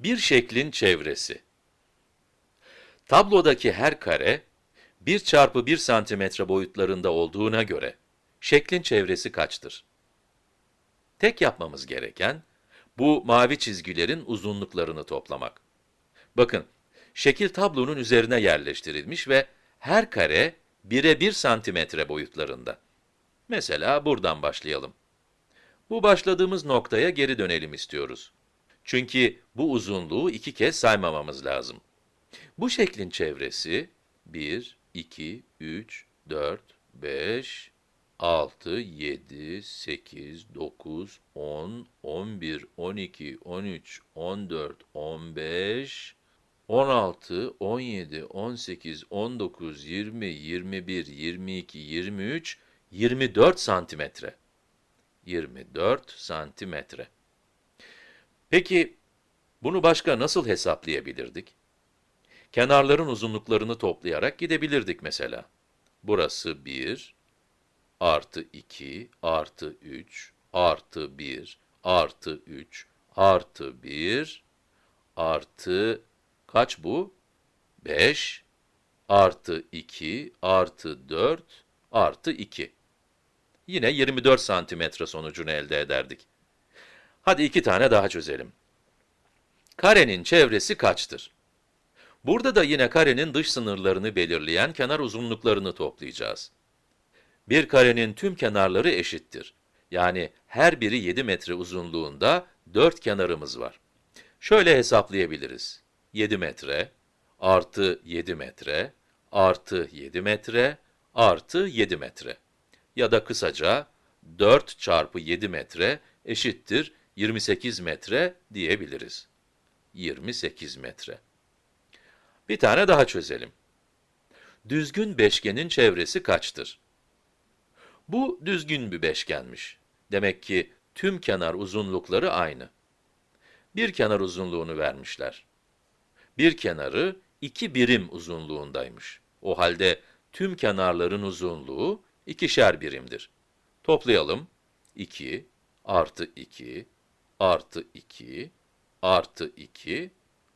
Bir şeklin çevresi. Tablodaki her kare, 1 çarpı 1 santimetre boyutlarında olduğuna göre, şeklin çevresi kaçtır? Tek yapmamız gereken, bu mavi çizgilerin uzunluklarını toplamak. Bakın, şekil tablonun üzerine yerleştirilmiş ve her kare 1'e 1 santimetre boyutlarında. Mesela buradan başlayalım. Bu başladığımız noktaya geri dönelim istiyoruz. Çünkü bu uzunluğu iki kez saymamamız lazım. Bu şeklin çevresi 1, 2, 3, 4, 5, 6, 7, 8, 9, 10, 11, 12, 13, 14, 15, 16, 17, 18, 19, 20, 21, 22, 23, 24 santimetre. 24 santimetre. Peki, bunu başka nasıl hesaplayabilirdik? Kenarların uzunluklarını toplayarak gidebilirdik mesela. Burası 1, artı 2, artı 3, artı 1, artı 3, artı 1, artı, kaç bu? 5, artı 2, artı 4, artı 2. Yine 24 santimetre sonucunu elde ederdik. Hadi iki tane daha çözelim. Karenin çevresi kaçtır? Burada da yine karenin dış sınırlarını belirleyen kenar uzunluklarını toplayacağız. Bir karenin tüm kenarları eşittir. Yani her biri 7 metre uzunluğunda 4 kenarımız var. Şöyle hesaplayabiliriz. 7 metre, artı 7 metre, artı 7 metre, artı 7 metre. Ya da kısaca 4 çarpı 7 metre eşittir 28 metre diyebiliriz. 28 metre. Bir tane daha çözelim. Düzgün beşgenin çevresi kaçtır? Bu düzgün bir beşgenmiş. Demek ki tüm kenar uzunlukları aynı. Bir kenar uzunluğunu vermişler. Bir kenarı iki birim uzunluğundaymış. O halde tüm kenarların uzunluğu ikişer birimdir. Toplayalım. 2 artı 2 artı 2 artı 2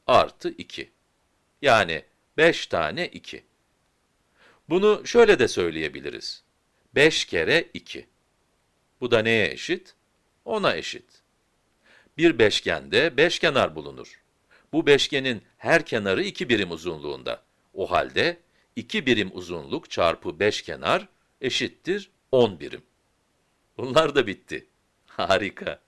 artı 2. Yani 5 tane 2. Bunu şöyle de söyleyebiliriz. 5 kere 2. Bu da neye eşit? 10'a eşit. Bir beşgende beş kenar bulunur. Bu beşgenin her kenarı 2 birim uzunluğunda. O halde 2 birim uzunluk çarpı 5 kenar eşittir 10 birim. Bunlar da bitti. Harika.